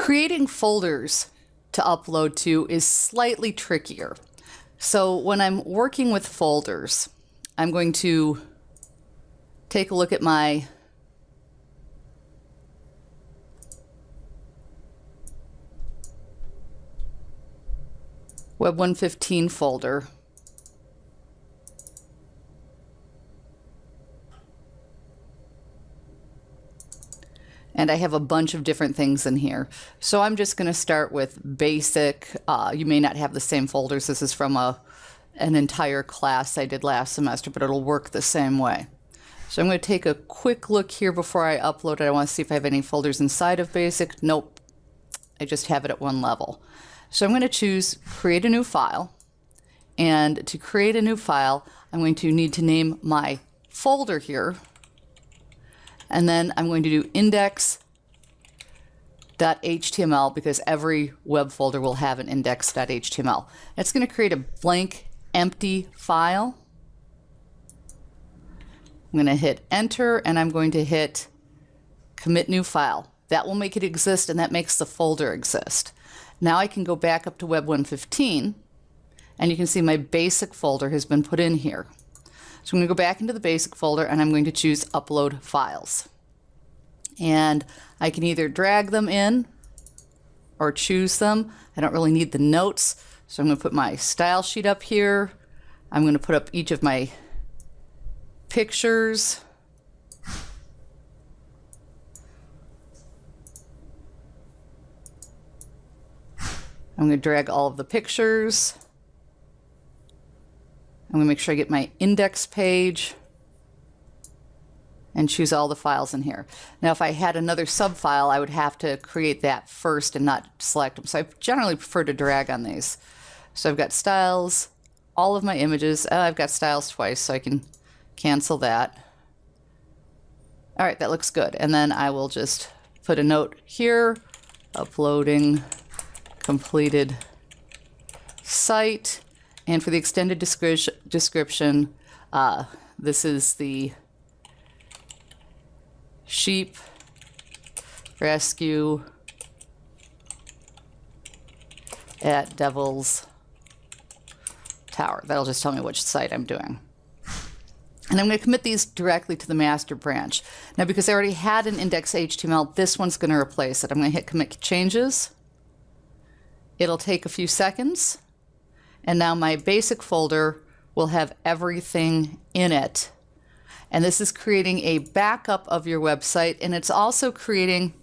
Creating folders to upload to is slightly trickier. So when I'm working with folders, I'm going to take a look at my Web 115 folder. And I have a bunch of different things in here. So I'm just going to start with basic. Uh, you may not have the same folders. This is from a, an entire class I did last semester, but it'll work the same way. So I'm going to take a quick look here before I upload it. I want to see if I have any folders inside of basic. Nope. I just have it at one level. So I'm going to choose create a new file. And to create a new file, I'm going to need to name my folder here. And then I'm going to do index.html because every web folder will have an index.html. It's going to create a blank empty file. I'm going to hit enter and I'm going to hit commit new file. That will make it exist and that makes the folder exist. Now I can go back up to Web 115 and you can see my basic folder has been put in here. So I'm going to go back into the basic folder and I'm going to choose upload files. And I can either drag them in or choose them. I don't really need the notes. So I'm going to put my style sheet up here. I'm going to put up each of my pictures. I'm going to drag all of the pictures. I'm going to make sure I get my index page and choose all the files in here. Now, if I had another subfile, I would have to create that first and not select them. So I generally prefer to drag on these. So I've got styles, all of my images. Oh, I've got styles twice, so I can cancel that. All right, that looks good. And then I will just put a note here, uploading completed site. And for the extended description, uh, this is the sheep rescue at Devil's Tower. That'll just tell me which site I'm doing. And I'm going to commit these directly to the master branch. Now, because I already had an index.html, this one's going to replace it. I'm going to hit commit changes. It'll take a few seconds. And now my basic folder will have everything in it. And this is creating a backup of your website, and it's also creating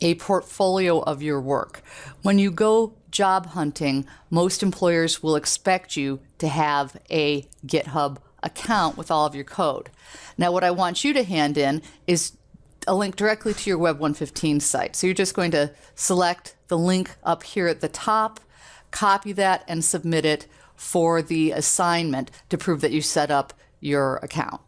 a portfolio of your work. When you go job hunting, most employers will expect you to have a GitHub account with all of your code. Now, what I want you to hand in is a link directly to your Web 115 site. So you're just going to select the link up here at the top, copy that, and submit it for the assignment to prove that you set up your account.